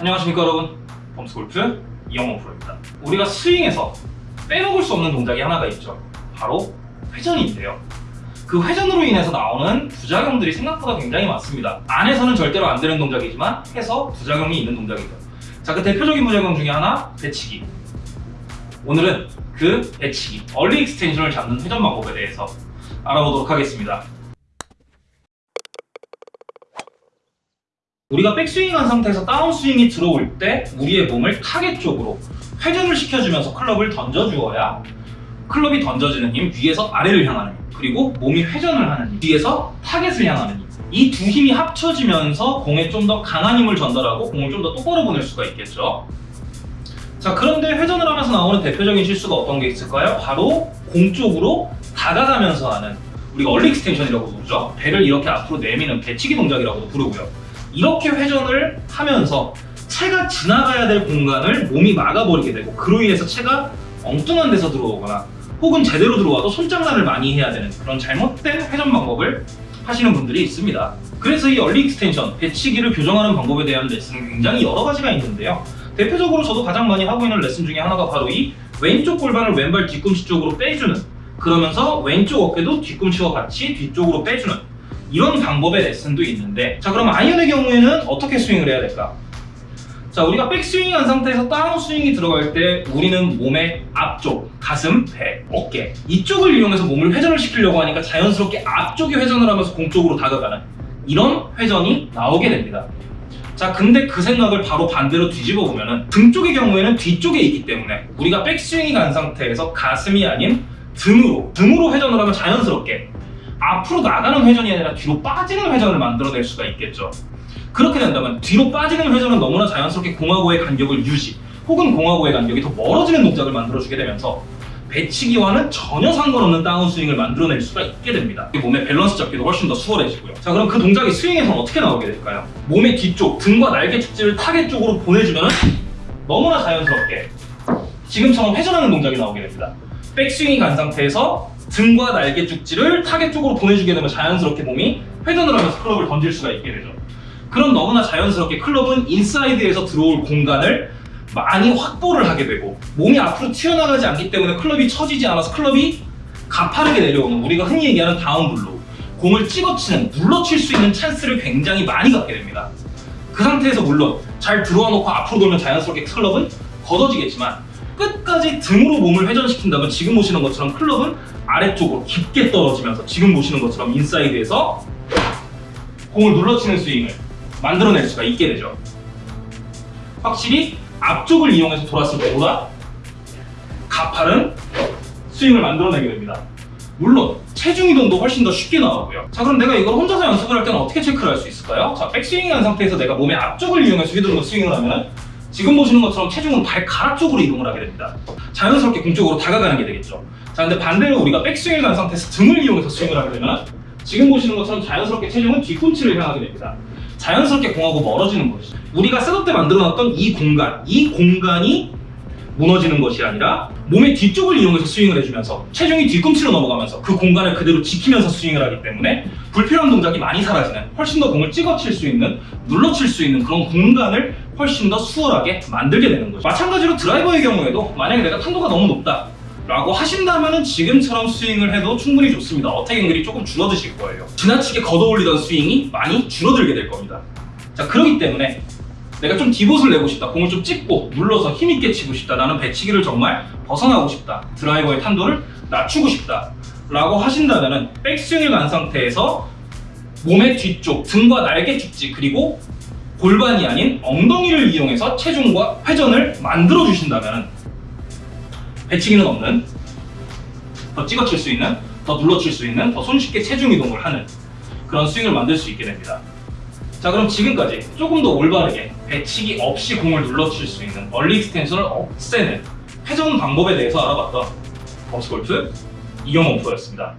안녕하십니까 여러분. 범스골프 이영호 프로입니다. 우리가 스윙에서 빼먹을 수 없는 동작이 하나가 있죠. 바로 회전인데요. 그 회전으로 인해서 나오는 부작용들이 생각보다 굉장히 많습니다. 안 해서는 절대로 안 되는 동작이지만 해서 부작용이 있는 동작이죠. 자 그 대표적인 부작용 중에 하나 배치기. 오늘은 그 배치기 early extension을 잡는 회전 방법에 대해서 알아보도록 하겠습니다 우리가 백스윙한 상태에서 다운스윙이 들어올 때 우리의 몸을 타겟 쪽으로 회전을 시켜주면서 클럽을 던져주어야 클럽이 던져지는 힘 위에서 아래를 향하는 힘 그리고 몸이 회전을 하는 힘 위에서 타겟을 향하는 힘 이 두 힘이 합쳐지면서 공에 좀 더 강한 힘을 전달하고 공을 좀 더 똑바로 보낼 수가 있겠죠. 자 그런데 회전을 하면서 나오는 대표적인 실수가 어떤 게 있을까요? 바로 공 쪽으로 다가가면서 하는 우리가 early extension이라고 부르죠. 배를 이렇게 앞으로 내미는 배치기 동작이라고도 부르고요 이렇게 회전을 하면서 채가 지나가야 될 공간을 몸이 막아버리게 되고 그로 인해서 채가 엉뚱한 데서 들어오거나 혹은 제대로 들어와도 손장난을 많이 해야 되는 그런 잘못된 회전 방법을 하시는 분들이 있습니다. 그래서 이 early extension, 배치기를 교정하는 방법에 대한 레슨은 굉장히 여러 가지가 있는데요. 대표적으로 저도 가장 많이 하고 있는 레슨 중에 하나가 바로 이 왼쪽 골반을 왼발 뒤꿈치 쪽으로 빼주는 그러면서 왼쪽 어깨도 뒤꿈치와 같이 뒤쪽으로 빼주는 이런 방법의 레슨도 있는데 자 그럼 아이언의 경우에는 어떻게 스윙을 해야 될까? 자 우리가 백스윙한 상태에서 다운스윙이 들어갈 때 우리는 몸의 앞쪽, 가슴, 배, 어깨 이쪽을 이용해서 몸을 회전을 시키려고 하니까 자연스럽게 앞쪽에 회전을 하면서 공 쪽으로 다가가는 이런 회전이 나오게 됩니다 자 근데 그 생각을 바로 반대로 뒤집어 보면 은 등 쪽의 경우에는 뒤쪽에 있기 때문에 우리가 백스윙이 간 상태에서 가슴이 아닌 등으로 등으로 회전을 하면 자연스럽게 앞으로 나가는 회전이 아니라 뒤로 빠지는 회전을 만들어낼 수가 있겠죠. 그렇게 된다면 뒤로 빠지는 회전은 너무나 자연스럽게 공하고의 간격을 유지 혹은 공하고의 간격이 더 멀어지는 동작을 만들어주게 되면서 배치기와는 전혀 상관없는 다운스윙을 만들어낼 수가 있게 됩니다. 몸의 밸런스 잡기도 훨씬 더 수월해지고요. 자 그럼 그 동작이 스윙에서는 어떻게 나오게 될까요? 몸의 뒤쪽, 등과 날개 죽지를 타겟 쪽으로 보내주면 너무나 자연스럽게 지금처럼 회전하는 동작이 나오게 됩니다. 백스윙이 간 상태에서 등과 날개 죽지를 타겟 쪽으로 보내주게 되면 자연스럽게 몸이 회전을 하면서 클럽을 던질 수가 있게 되죠. 그럼 너무나 자연스럽게 클럽은 인사이드에서 들어올 공간을 많이 확보를 하게 되고 몸이 앞으로 튀어나가지 않기 때문에 클럽이 처지지 않아서 클럽이 가파르게 내려오는 우리가 흔히 얘기하는 다운블로 공을 찍어치는 눌러칠 수 있는 찬스를 굉장히 많이 갖게 됩니다. 그 상태에서 물론 잘 들어와 놓고 앞으로 돌면 자연스럽게 클럽은 걷어지겠지만 끝까지 등으로 몸을 회전시킨다면 지금 보시는 것처럼 클럽은 아래쪽으로 깊게 떨어지면서 지금 보시는 것처럼 인사이드에서 공을 눌러치는 스윙을 만들어낼 수가 있게 되죠. 확실히 앞쪽을 이용해서 돌았을 때보다 가파른 스윙을 만들어내게 됩니다. 물론 체중 이동도 훨씬 더 쉽게 나오고요. 자 그럼 내가 이걸 혼자서 연습을 할 때는 어떻게 체크를 할 수 있을까요? 자 백스윙이 한 상태에서 내가 몸의 앞쪽을 이용해서 휘두르고 스윙을 하면 지금 보시는 것처럼 체중은 발가락 쪽으로 이동을 하게 됩니다. 자연스럽게 공 쪽으로 다가가는 게 되겠죠 자 근데 반대로 우리가 백스윙을 간 상태에서 등을 이용해서 스윙을 하게 되면 지금 보시는 것처럼 자연스럽게 체중은 뒤꿈치를 향하게 됩니다. 자연스럽게 공하고 멀어지는 것이죠. 우리가 셋업 때 만들어놨던 이 공간 이 공간이 무너지는 것이 아니라 몸의 뒤쪽을 이용해서 스윙을 해주면서 체중이 뒤꿈치로 넘어가면서 그 공간을 그대로 지키면서 스윙을 하기 때문에 불필요한 동작이 많이 사라지는 훨씬 더 공을 찍어칠 수 있는 눌러칠 수 있는 그런 공간을 훨씬 더 수월하게 만들게 되는 거죠. 마찬가지로 드라이버의 경우에도 만약에 내가 탄도가 너무 높다 라고 하신다면 지금처럼 스윙을 해도 충분히 좋습니다. 어택 앵글이 조금 줄어드실 거예요. 지나치게 걷어올리던 스윙이 많이 줄어들게 될 겁니다. 자 그렇기 때문에 내가 좀 디봇을 내고 싶다. 공을 좀 찍고 눌러서 힘있게 치고 싶다. 나는 배치기를 정말 벗어나고 싶다. 드라이버의 탄도를 낮추고 싶다. 라고 하신다면 백스윙을 간 상태에서 몸의 뒤쪽 등과 날개 죽지 그리고 골반이 아닌 엉덩이를 이용해서 체중과 회전을 만들어 주신다면 배치기는 없는 더 찍어칠 수 있는 더 눌러칠 수 있는 더 손쉽게 체중 이동을 하는 그런 스윙을 만들 수 있게 됩니다. 자 그럼 지금까지 조금 더 올바르게 배치기 없이 공을 눌러칠 수 있는 early extension을 없애는 회전 방법에 대해서 알아봤던 범스골프 이영호 프로였습니다